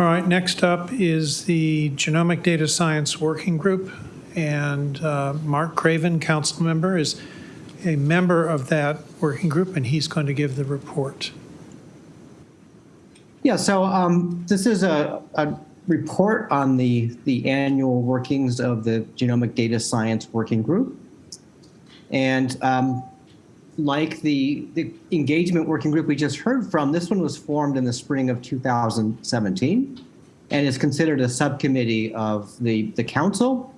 All right, next up is the Genomic Data Science Working Group. And uh, Mark Craven, council member, is a member of that working group, and he's going to give the report. Yeah, so um, this is a, a report on the, the annual workings of the Genomic Data Science Working Group. And um, like the, the engagement working group we just heard from, this one was formed in the spring of 2017 and is considered a subcommittee of the, the council.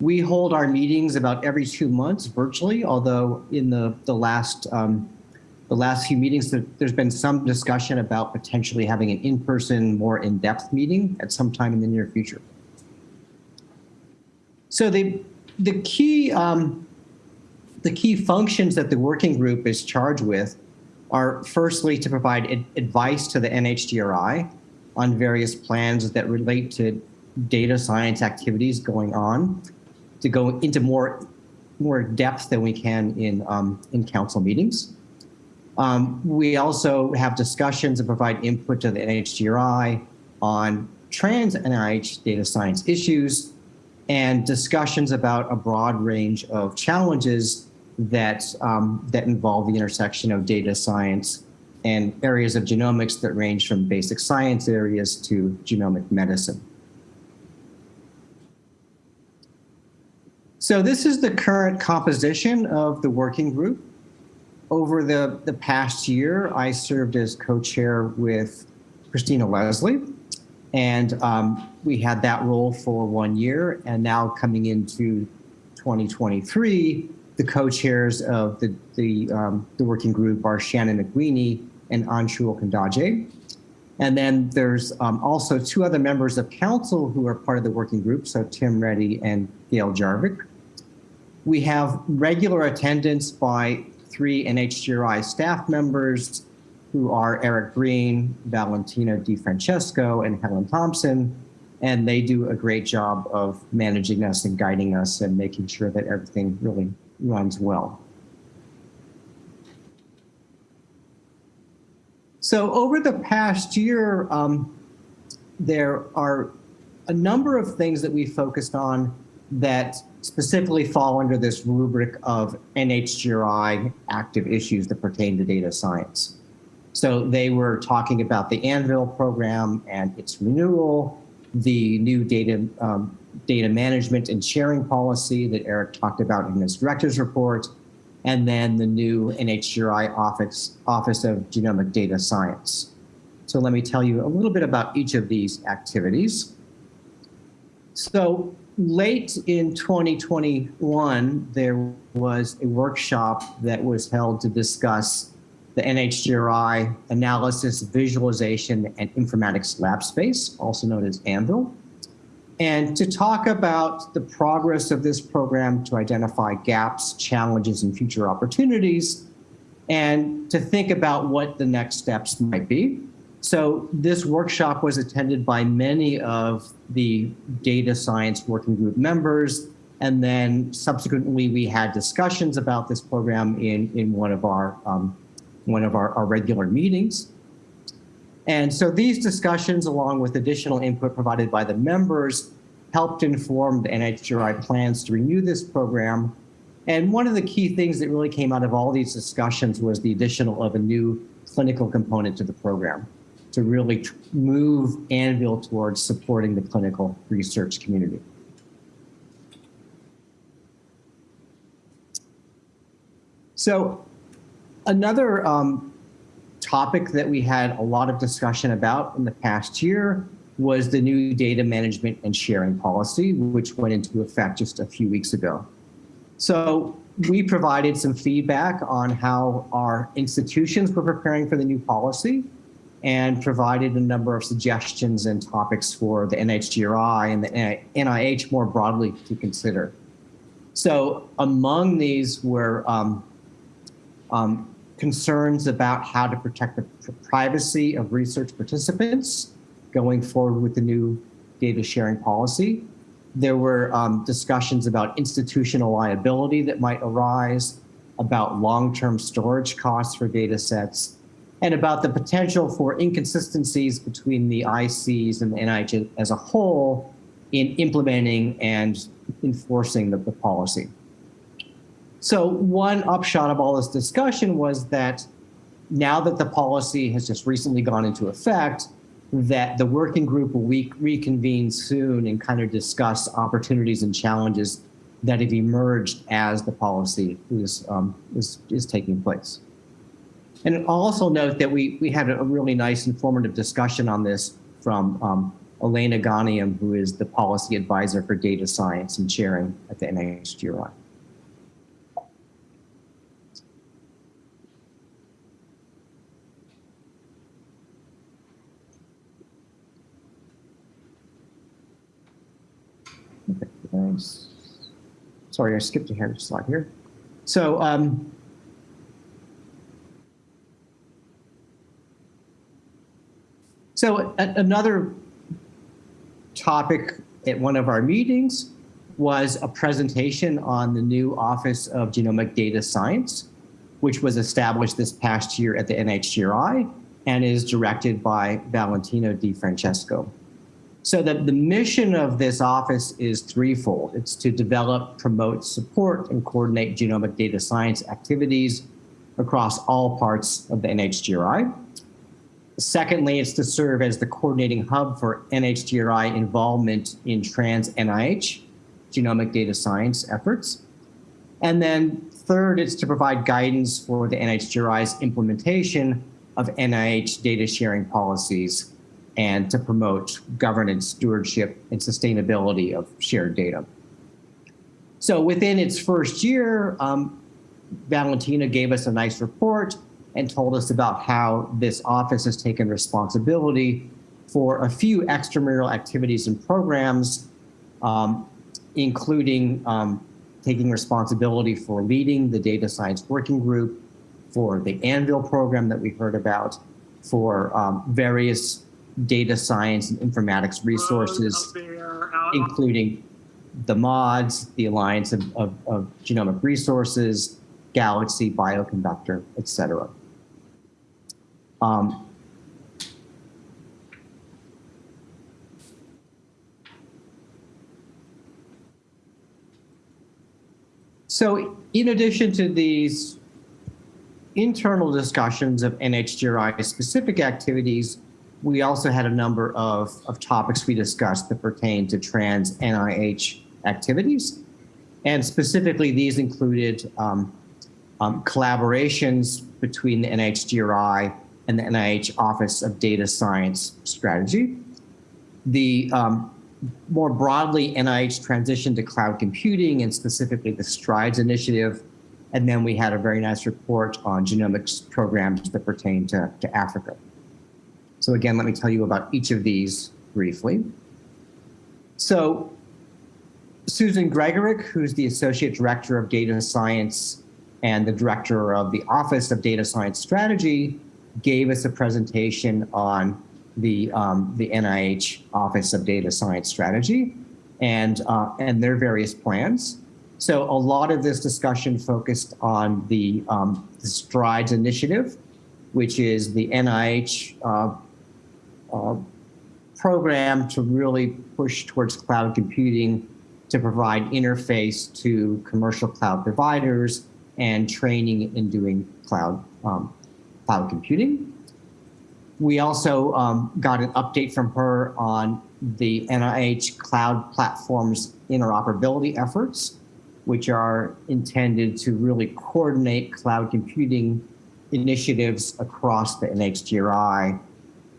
We hold our meetings about every two months virtually, although in the, the last um, the last few meetings, there, there's been some discussion about potentially having an in-person, more in-depth meeting at some time in the near future. So the, the key um, the key functions that the working group is charged with are firstly to provide ad advice to the NHGRI on various plans that relate to data science activities going on, to go into more, more depth than we can in, um, in council meetings. Um, we also have discussions and provide input to the NHGRI on trans NIH data science issues and discussions about a broad range of challenges that, um, that involve the intersection of data science and areas of genomics that range from basic science areas to genomic medicine. So this is the current composition of the working group. Over the, the past year, I served as co-chair with Christina Leslie, and um, we had that role for one year. And now coming into 2023, the co-chairs of the, the, um, the working group are Shannon McWeeney and Anshul Kundaje. And then there's um, also two other members of council who are part of the working group, so Tim Reddy and Gail Jarvik. We have regular attendance by three NHGRI staff members who are Eric Green, Valentina DiFrancesco, and Helen Thompson. And they do a great job of managing us and guiding us and making sure that everything really runs well. So over the past year, um, there are a number of things that we focused on that specifically fall under this rubric of NHGRI active issues that pertain to data science. So they were talking about the AnVIL program and its renewal, the new data, um, data management and sharing policy that Eric talked about in his director's report, and then the new NHGRI Office, Office of Genomic Data Science. So let me tell you a little bit about each of these activities. So late in 2021, there was a workshop that was held to discuss the NHGRI Analysis, Visualization, and Informatics Lab Space, also known as AnVIL, and to talk about the progress of this program to identify gaps, challenges, and future opportunities, and to think about what the next steps might be. So this workshop was attended by many of the data science working group members. And then subsequently, we had discussions about this program in, in one of our um, one of our, our regular meetings. And so these discussions, along with additional input provided by the members, helped inform the NHGRI plans to renew this program. And one of the key things that really came out of all these discussions was the additional of a new clinical component to the program to really move AnVIL towards supporting the clinical research community. So another um, topic that we had a lot of discussion about in the past year was the new data management and sharing policy, which went into effect just a few weeks ago. So we provided some feedback on how our institutions were preparing for the new policy and provided a number of suggestions and topics for the NHGRI and the NIH more broadly to consider. So among these were um, um, concerns about how to protect the privacy of research participants going forward with the new data sharing policy. There were um, discussions about institutional liability that might arise, about long-term storage costs for data sets, and about the potential for inconsistencies between the ICs and the NIH as a whole in implementing and enforcing the, the policy. So one upshot of all this discussion was that now that the policy has just recently gone into effect, that the working group will re reconvene soon and kind of discuss opportunities and challenges that have emerged as the policy is, um, is, is taking place. And I'll also note that we, we had a really nice informative discussion on this from um, Elena Ghaniam, who is the policy advisor for data science and sharing at the NIHGRI. Okay, Sorry, I skipped ahead a slide here. So, um, so another topic at one of our meetings was a presentation on the new Office of Genomic Data Science, which was established this past year at the NHGRI and is directed by Valentino Di Francesco. So the, the mission of this office is threefold. It's to develop, promote, support, and coordinate genomic data science activities across all parts of the NHGRI. Secondly, it's to serve as the coordinating hub for NHGRI involvement in trans NIH genomic data science efforts. And then third, it's to provide guidance for the NHGRI's implementation of NIH data sharing policies and to promote governance, stewardship, and sustainability of shared data. So within its first year, um, Valentina gave us a nice report and told us about how this office has taken responsibility for a few extramural activities and programs, um, including um, taking responsibility for leading the data science working group, for the AnVIL program that we heard about, for um, various data science and informatics resources, including the MODS, the Alliance of, of, of Genomic Resources, Galaxy, Bioconductor, et cetera. Um, so in addition to these internal discussions of NHGRI specific activities, we also had a number of, of topics we discussed that pertain to trans NIH activities. And specifically, these included um, um, collaborations between the NHGRI and the NIH Office of Data Science Strategy. The um, more broadly, NIH transition to cloud computing and specifically the STRIDES initiative. And then we had a very nice report on genomics programs that pertain to, to Africa. So again, let me tell you about each of these briefly. So Susan Gregurick, who's the Associate Director of Data Science and the Director of the Office of Data Science Strategy, gave us a presentation on the, um, the NIH Office of Data Science Strategy and, uh, and their various plans. So a lot of this discussion focused on the, um, the STRIDES initiative, which is the NIH uh, uh, program to really push towards cloud computing to provide interface to commercial cloud providers and training in doing cloud um, cloud computing. We also um, got an update from her on the NIH cloud platforms interoperability efforts, which are intended to really coordinate cloud computing initiatives across the NHGRI,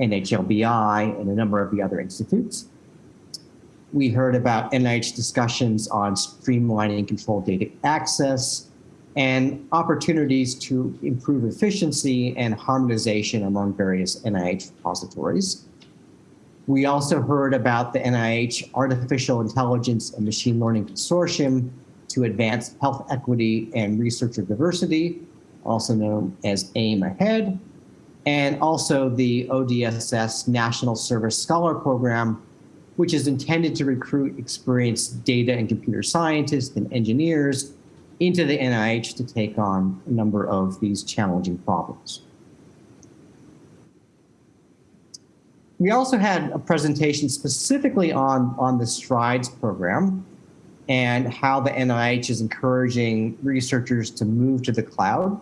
NHLBI, and a number of the other institutes. We heard about NIH discussions on streamlining controlled data access, and opportunities to improve efficiency and harmonization among various NIH repositories. We also heard about the NIH Artificial Intelligence and Machine Learning Consortium to advance health equity and researcher diversity, also known as AIM Ahead, and also the ODSS National Service Scholar Program, which is intended to recruit experienced data and computer scientists and engineers into the NIH to take on a number of these challenging problems. We also had a presentation specifically on, on the STRIDES program and how the NIH is encouraging researchers to move to the cloud.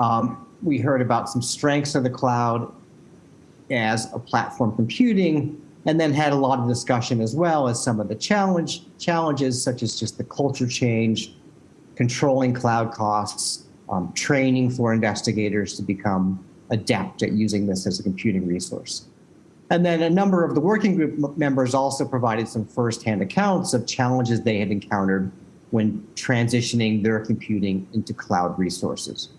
Um, we heard about some strengths of the cloud as a platform computing, and then had a lot of discussion as well as some of the challenge challenges, such as just the culture change, controlling cloud costs, um, training for investigators to become adept at using this as a computing resource. And then a number of the working group members also provided some firsthand accounts of challenges they had encountered when transitioning their computing into cloud resources.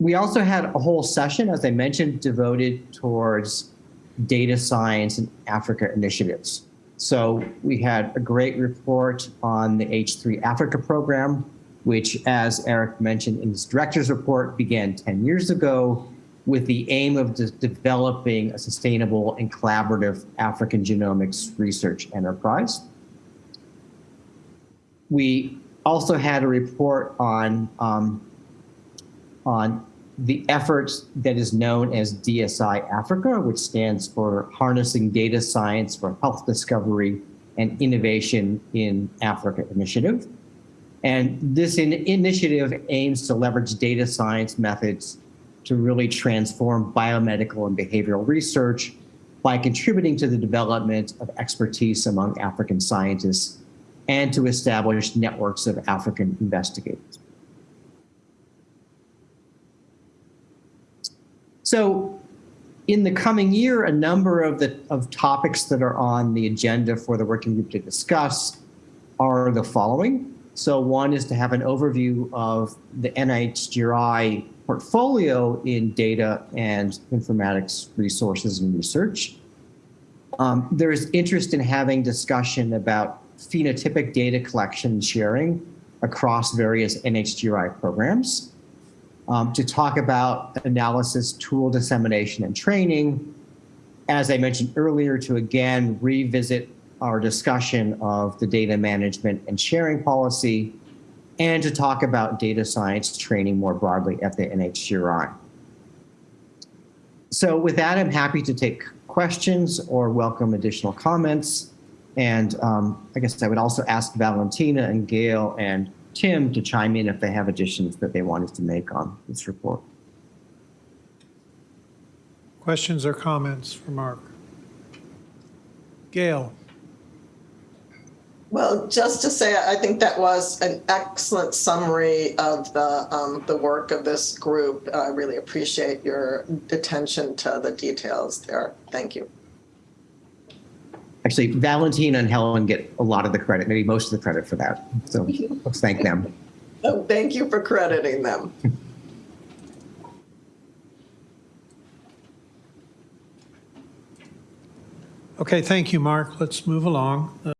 We also had a whole session, as I mentioned, devoted towards data science and Africa initiatives. So we had a great report on the H3 Africa program, which, as Eric mentioned in his director's report, began 10 years ago with the aim of de- developing a sustainable and collaborative African genomics research enterprise. We also had a report on um, on the efforts that is known as DSI Africa, which stands for Harnessing Data Science for Health Discovery and Innovation in Africa Initiative. And this in initiative aims to leverage data science methods to really transform biomedical and behavioral research by contributing to the development of expertise among African scientists and to establish networks of African investigators. So in the coming year, a number of the of topics that are on the agenda for the working group to discuss are the following. So one is to have an overview of the NIHGRI portfolio in data and informatics resources and research. Um, there is interest in having discussion about phenotypic data collection and sharing across various NHGRI programs um, to talk about analysis, tool dissemination, and training. As I mentioned earlier, to again revisit our discussion of the data management and sharing policy, and to talk about data science training more broadly at the NHGRI. So with that, I'm happy to take questions or welcome additional comments. And um, I guess I would also ask Valentina and Gail and Tim to chime in if they have additions that they wanted to make on this report. Questions or comments for Mark? Gail? Well, just to say, I think that was an excellent summary of the, um, the work of this group. I really appreciate your attention to the details there. Thank you. Actually, Valentina and Helen get a lot of the credit, maybe most of the credit for that. So let's thank them. Oh, Thank you for crediting them. Okay, thank you, Mark. Let's move along.